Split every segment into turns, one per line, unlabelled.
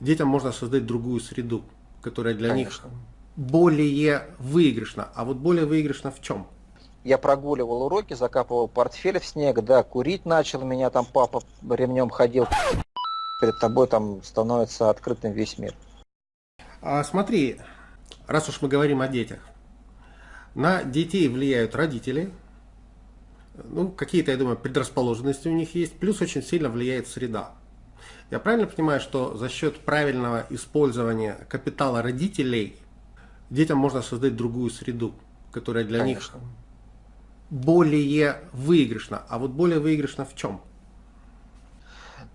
детям можно создать другую среду, которая для Конечно. них более выигрышна. А вот более выигрышна в чем?
Я прогуливал уроки, закапывал портфель в снег, да, курить начал, меня там папа ремнем ходил. Перед тобой там становится открытым весь мир.
А смотри, раз уж мы говорим о детях, на детей влияют родители, ну, какие-то, я думаю, предрасположенности у них есть, плюс очень сильно влияет среда. Я правильно понимаю, что за счет правильного использования капитала родителей детям можно создать другую среду, которая для Конечно. них более выигрышна. А вот более выигрышна в чем?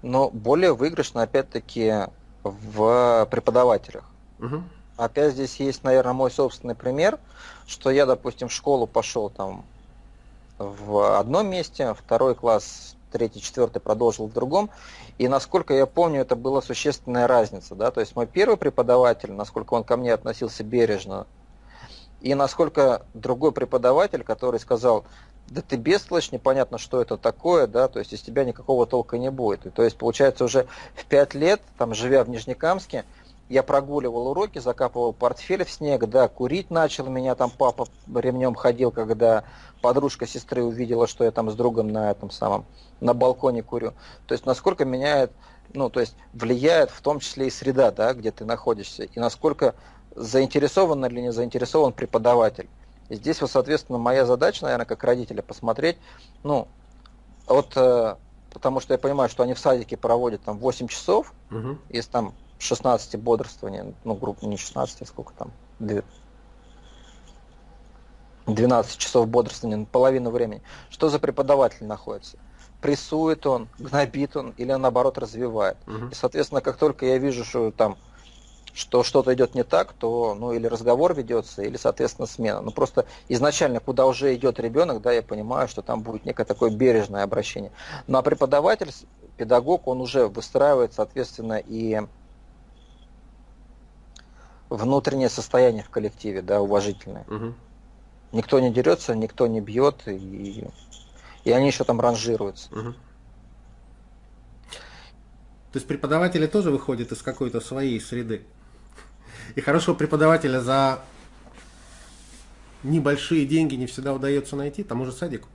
Но более выигрышна, опять-таки, в преподавателях. Угу. Опять здесь есть, наверное, мой собственный пример, что я, допустим, в школу пошел там в одном месте, второй класс третий, четвертый продолжил в другом. И насколько я помню, это была существенная разница. Да? То есть мой первый преподаватель, насколько он ко мне относился бережно, и насколько другой преподаватель, который сказал, да ты бестолочь, непонятно, что это такое, да, то есть из тебя никакого толка не будет. И, то есть, получается, уже в пять лет, там, живя в Нижнекамске, я прогуливал уроки, закапывал портфель в снег, да, курить начал, меня там папа ремнем ходил, когда подружка сестры увидела, что я там с другом на этом самом, на балконе курю. То есть насколько меняет, ну, то есть влияет в том числе и среда, да, где ты находишься, и насколько заинтересован или не заинтересован преподаватель. И здесь, вот, соответственно, моя задача, наверное, как родителя, посмотреть, ну, вот, э, потому что я понимаю, что они в садике проводят там 8 часов, угу. если там 16 бодрствования, ну, группа не 16, а сколько там, 12 часов бодрствования, половину времени. Что за преподаватель находится? Прессует он, гнобит он или наоборот развивает. Угу. И, соответственно, как только я вижу, что там что что-то идет не так, то ну или разговор ведется, или, соответственно, смена. Ну просто изначально, куда уже идет ребенок, да, я понимаю, что там будет некое такое бережное обращение. Ну а преподаватель, педагог, он уже выстраивает, соответственно, и внутреннее состояние в коллективе, да, уважительное. Угу. Никто не дерется, никто не бьет, и, и они еще там ранжируются. Угу.
То есть преподаватели тоже выходят из какой-то своей среды. И хорошего преподавателя за небольшие деньги не всегда удается найти, тому же садику.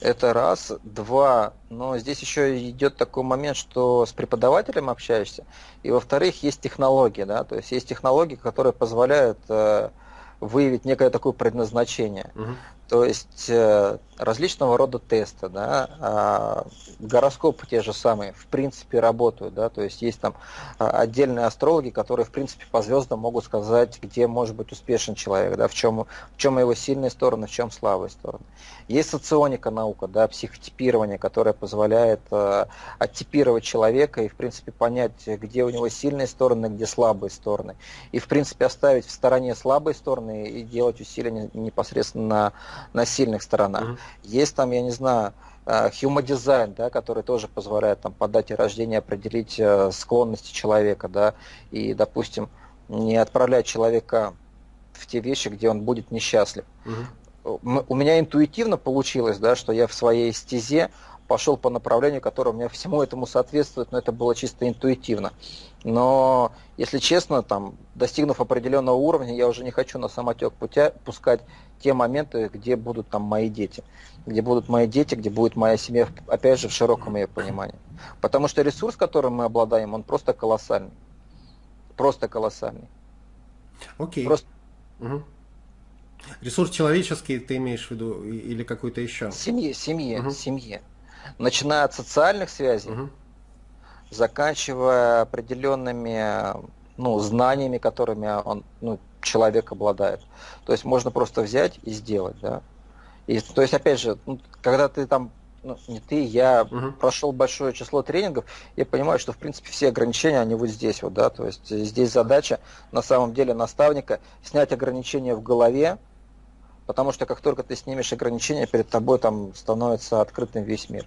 Это раз. Два. Но здесь еще идет такой момент, что с преподавателем общаешься. И во-вторых, есть технологии. Да? То есть есть технологии, которые позволяют э, выявить некое такое предназначение. Угу. То есть э, различного рода тесты, да, а, гороскопы те же самые, в принципе, работают, да, то есть есть там а, отдельные астрологи, которые, в принципе, по звездам могут сказать, где может быть успешен человек, да, в чем, в чем его сильные стороны, в чем слабые стороны. Есть соционика наука, да, психотипирование, которое позволяет э, оттипировать человека и, в принципе, понять, где у него сильные стороны, где слабые стороны. И, в принципе, оставить в стороне слабые стороны и делать усилия непосредственно на на сильных сторонах. Mm -hmm. Есть там, я не знаю, human э, design, да, который тоже позволяет там, по дате рождения определить э, склонности человека, да, и, допустим, не отправлять человека в те вещи, где он будет несчастлив. Угу. У меня интуитивно получилось, да, что я в своей стезе пошел по направлению, которое у меня всему этому соответствует, но это было чисто интуитивно. Но, если честно, там, достигнув определенного уровня, я уже не хочу на самотек путя пускать те моменты, где будут там мои дети. Где будут мои дети, где будет моя семья, опять же, в широком ее понимании. Потому что ресурс, которым мы обладаем, он просто колоссальный. Просто колоссальный.
Окей. Просто... Угу. Ресурс человеческий ты имеешь в виду или какой-то еще?
Семье, семье, угу. семье начиная от социальных связей, угу. заканчивая определенными ну, знаниями, которыми он, ну, человек обладает. То есть можно просто взять и сделать, да. И, то есть, опять же, ну, когда ты там, ну, не ты, я угу. прошел большое число тренингов, я понимаю, что, в принципе, все ограничения, они вот здесь вот, да, то есть здесь задача, на самом деле, наставника снять ограничения в голове, Потому что как только ты снимешь ограничения, перед тобой там становится открытым весь мир.